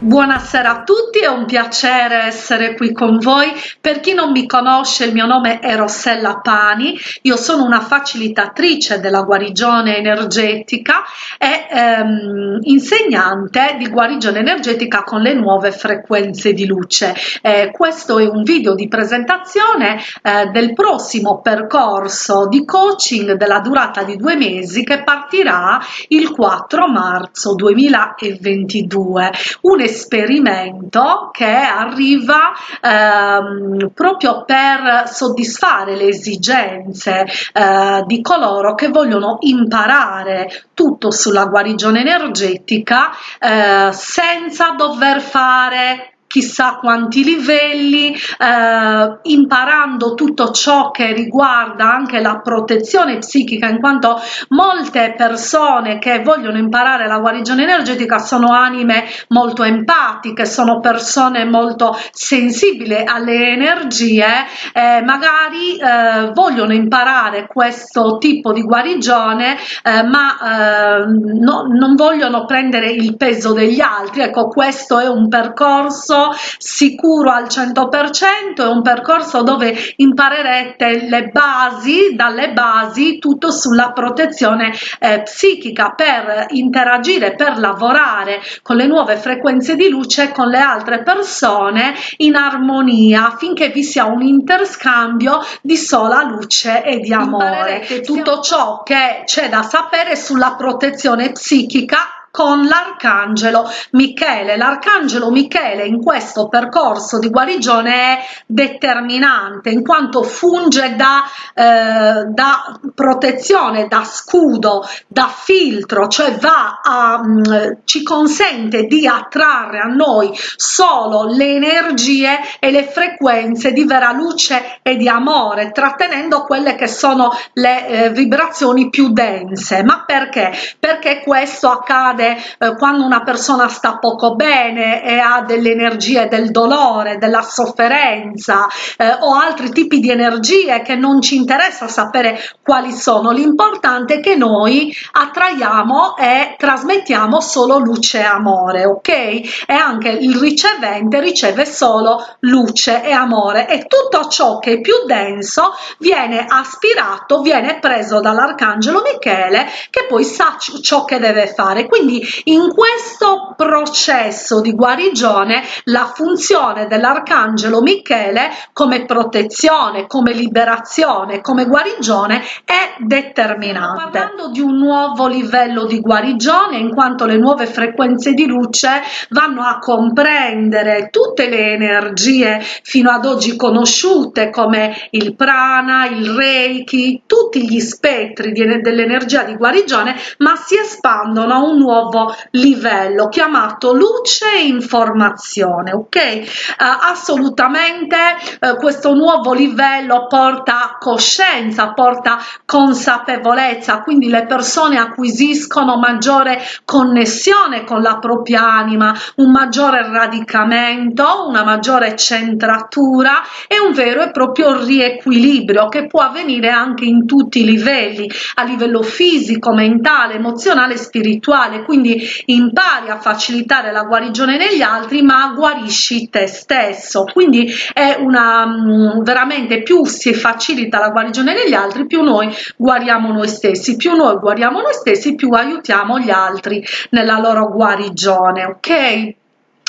Buonasera a tutti, è un piacere essere qui con voi. Per chi non mi conosce, il mio nome è Rossella Pani, io sono una facilitatrice della guarigione energetica e ehm, insegnante di guarigione energetica con le nuove frequenze di luce. Eh, questo è un video di presentazione eh, del prossimo percorso di coaching della durata di due mesi che partirà il 4 marzo 2022. Un esperimento che arriva ehm, proprio per soddisfare le esigenze eh, di coloro che vogliono imparare tutto sulla guarigione energetica eh, senza dover fare chissà quanti livelli, eh, imparando tutto ciò che riguarda anche la protezione psichica, in quanto molte persone che vogliono imparare la guarigione energetica sono anime molto empatiche, sono persone molto sensibili alle energie, eh, magari eh, vogliono imparare questo tipo di guarigione, eh, ma eh, no, non vogliono prendere il peso degli altri. Ecco, questo è un percorso sicuro al 100%, è un percorso dove imparerete le basi, dalle basi, tutto sulla protezione eh, psichica per interagire, per lavorare con le nuove frequenze di luce con le altre persone in armonia affinché vi sia un interscambio di sola luce e di amore. Tutto ciò che c'è da sapere sulla protezione psichica con l'arcangelo Michele. L'arcangelo Michele in questo percorso di guarigione è determinante in quanto funge da, eh, da protezione, da scudo, da filtro, cioè va a, mh, mm, ci consente di attrarre a noi solo le energie e le frequenze di vera luce e di amore, trattenendo quelle che sono le eh, vibrazioni più dense. Ma perché? Perché questo accade eh, quando una persona sta poco bene e ha delle energie del dolore, della sofferenza eh, o altri tipi di energie che non ci interessa sapere quali sono. L'importante è che noi attraiamo e trasmettiamo solo luce e amore, ok? E anche il ricevente riceve solo luce e amore e tutto ciò che è più denso viene aspirato, viene preso dall'arcangelo Michele che poi sa ciò che deve fare. Quindi quindi in questo processo di guarigione la funzione dell'arcangelo Michele come protezione, come liberazione, come guarigione è determinante. Parlando di un nuovo livello di guarigione in quanto le nuove frequenze di luce vanno a comprendere tutte le energie fino ad oggi conosciute come il prana, il reiki, tutti gli spettri dell'energia di guarigione, ma si espandono a un nuovo nuovo livello chiamato luce e informazione ok? Uh, assolutamente uh, questo nuovo livello porta coscienza porta consapevolezza quindi le persone acquisiscono maggiore connessione con la propria anima un maggiore radicamento una maggiore centratura e un vero e proprio riequilibrio che può avvenire anche in tutti i livelli a livello fisico mentale emozionale spirituale quindi impari a facilitare la guarigione negli altri ma guarisci te stesso. Quindi è una mm, veramente più si facilita la guarigione negli altri più noi guariamo noi stessi. Più noi guariamo noi stessi più aiutiamo gli altri nella loro guarigione ok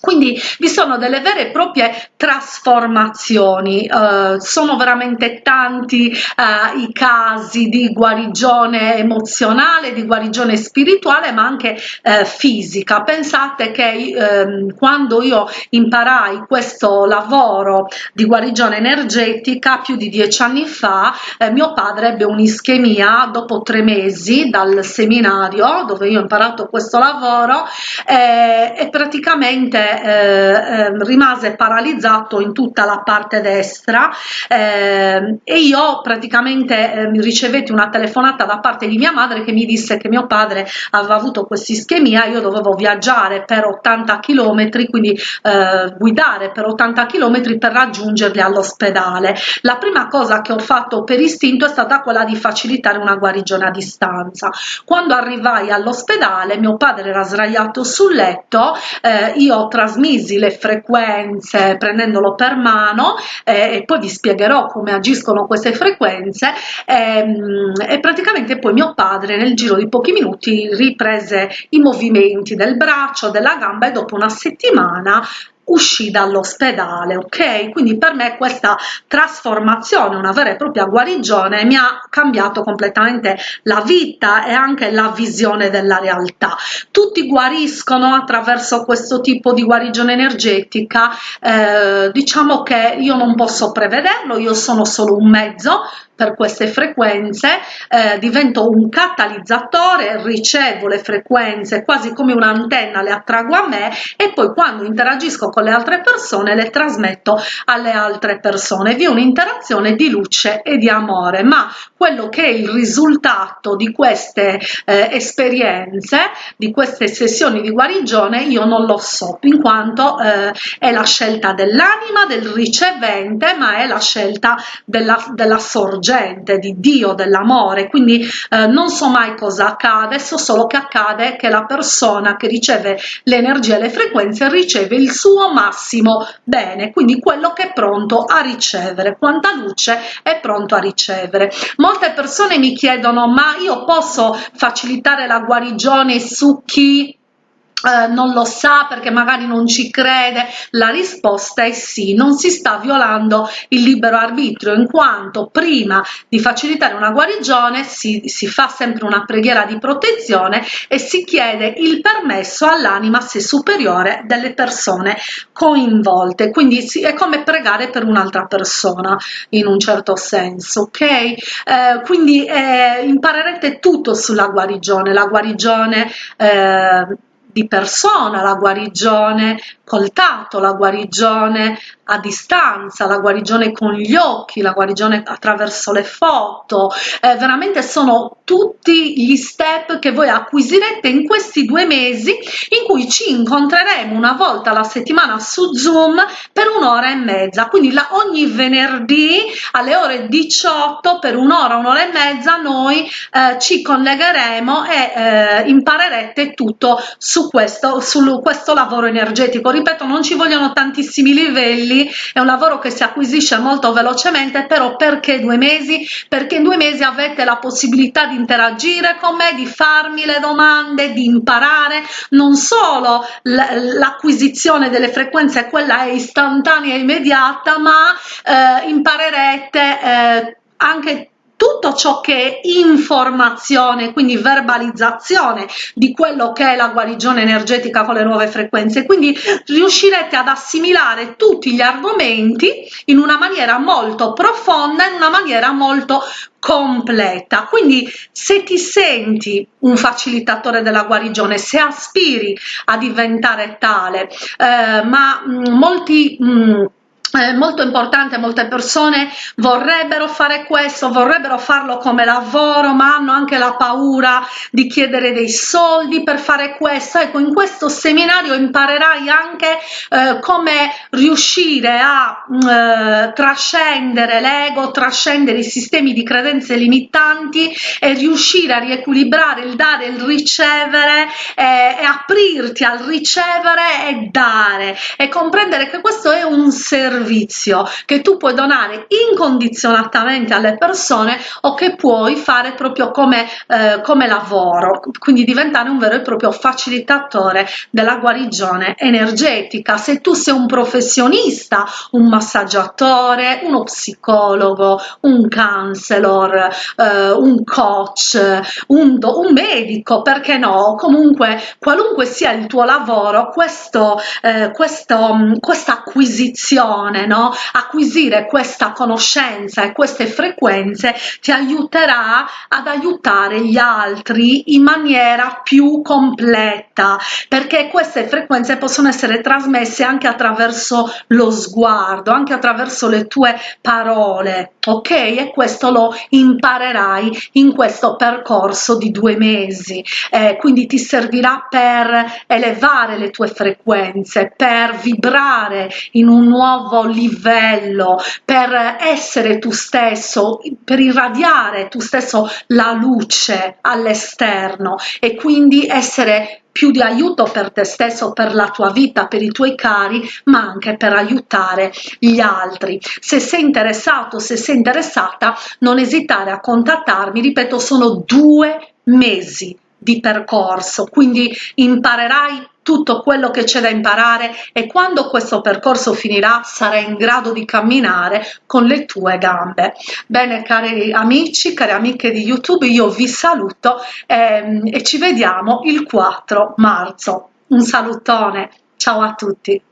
quindi vi sono delle vere e proprie trasformazioni uh, sono veramente tanti uh, i casi di guarigione emozionale di guarigione spirituale ma anche uh, fisica. Pensate che ehm, quando io imparai questo lavoro di guarigione energetica più di dieci anni fa eh, mio padre ebbe un'ischemia dopo tre mesi dal seminario dove io ho imparato questo lavoro eh, e praticamente eh, ehm, rimase paralizzato in tutta la parte destra eh, e io praticamente eh, ricevetti una telefonata da parte di mia madre che mi disse che mio padre aveva avuto questa ischemia io dovevo viaggiare per 80 km quindi eh, guidare per 80 km per raggiungerli all'ospedale. La prima cosa che ho fatto per istinto è stata quella di facilitare una guarigione a distanza. Quando arrivai all'ospedale mio padre era sdraiato sul letto eh, io trasmisi le frequenze prendendolo per mano eh, e poi vi spiegherò come agiscono queste frequenze ehm, e praticamente poi mio padre nel giro di pochi minuti riprese i movimenti del braccio, della gamba e dopo una settimana uscì dall'ospedale, ok? Quindi per me questa trasformazione, una vera e propria guarigione, mi ha cambiato completamente la vita e anche la visione della realtà. Tutti guariscono attraverso questo tipo di guarigione energetica, eh, diciamo che io non posso prevederlo, io sono solo un mezzo, per queste frequenze, eh, divento un catalizzatore, ricevo le frequenze quasi come un'antenna, le attrago a me e poi quando interagisco con le altre persone le trasmetto alle altre persone. Vi è un'interazione di luce e di amore, ma quello che è il risultato di queste eh, esperienze, di queste sessioni di guarigione, io non lo so, in quanto eh, è la scelta dell'anima, del ricevente, ma è la scelta della, della sorgente sorgente di Dio, dell'amore, quindi eh, non so mai cosa accade, so solo che accade che la persona che riceve l'energia e le frequenze riceve il suo massimo bene, quindi quello che è pronto a ricevere, quanta luce è pronto a ricevere. Molte persone mi chiedono ma io posso facilitare la guarigione su chi eh, non lo sa perché magari non ci crede. La risposta è sì non si sta violando il libero arbitrio in quanto prima di facilitare una guarigione si, si fa sempre una preghiera di protezione e si chiede il permesso all'anima se superiore delle persone coinvolte. Quindi si, è come pregare per un'altra persona in un certo senso ok? Eh, quindi eh, imparerete tutto sulla guarigione. La guarigione eh, di persona, la guarigione col tatto, la guarigione a distanza, la guarigione con gli occhi, la guarigione attraverso le foto, eh, veramente sono tutti gli step che voi acquisirete in questi due mesi in cui ci incontreremo una volta alla settimana su Zoom per un'ora e mezza, quindi la, ogni venerdì alle ore 18 per un'ora, un'ora e mezza noi eh, ci collegheremo e eh, imparerete tutto su questo, su questo lavoro energetico. Ripeto, non ci vogliono tantissimi livelli, è un lavoro che si acquisisce molto velocemente però perché due mesi perché in due mesi avete la possibilità di interagire con me di farmi le domande di imparare non solo l'acquisizione delle frequenze quella è istantanea e immediata ma eh, imparerete eh, anche tutto ciò che è informazione, quindi verbalizzazione di quello che è la guarigione energetica con le nuove frequenze, quindi riuscirete ad assimilare tutti gli argomenti in una maniera molto profonda, in una maniera molto completa. Quindi se ti senti un facilitatore della guarigione se aspiri a diventare tale eh, ma mh, molti mh, è molto importante, molte persone vorrebbero fare questo, vorrebbero farlo come lavoro, ma hanno anche la paura di chiedere dei soldi per fare questo. Ecco, in questo seminario imparerai anche eh, come riuscire a eh, trascendere l'ego, trascendere i sistemi di credenze limitanti e riuscire a riequilibrare il dare e il ricevere eh, e aprirti al ricevere e dare e comprendere che questo è un servizio servizio che tu puoi donare incondizionatamente alle persone o che puoi fare proprio come, eh, come lavoro, quindi diventare un vero e proprio facilitatore della guarigione energetica. Se tu sei un professionista, un massaggiatore, uno psicologo, un counselor, eh, un coach, un, un, medico, perché no? Comunque, qualunque sia il tuo lavoro, questo, eh, questo, questa acquisizione persone, no? acquisire questa conoscenza e queste frequenze ti aiuterà ad aiutare gli altri in maniera più completa perché queste frequenze possono essere trasmesse anche attraverso lo sguardo, anche attraverso le tue parole, ok? E questo lo imparerai in questo percorso di due mesi, eh, quindi ti servirà per elevare le tue frequenze, per vibrare in un nuovo livello, per essere tu stesso, per irradiare tu stesso la luce all'esterno e quindi essere più di aiuto per te stesso, per la tua vita, per i tuoi cari, ma anche per aiutare gli altri. Se sei interessato, se sei interessata, non esitare a contattarmi, ripeto, sono due mesi di percorso, quindi imparerai tutto quello che c'è da imparare e quando questo percorso finirà sarai in grado di camminare con le tue gambe. Bene cari amici, cari amiche di YouTube, io vi saluto ehm, e ci vediamo il 4 marzo. Un salutone, ciao a tutti!